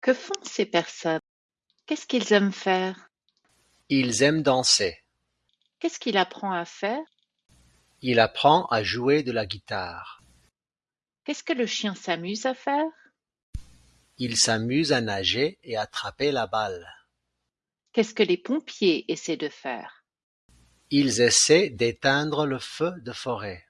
Que font ces personnes? Qu'est-ce qu'ils aiment faire? Ils aiment danser. Qu'est-ce qu'il apprend à faire? Il apprend à jouer de la guitare. Qu'est-ce que le chien s'amuse à faire? Il s'amuse à nager et attraper la balle. Qu'est-ce que les pompiers essaient de faire? Ils essaient d'éteindre le feu de forêt.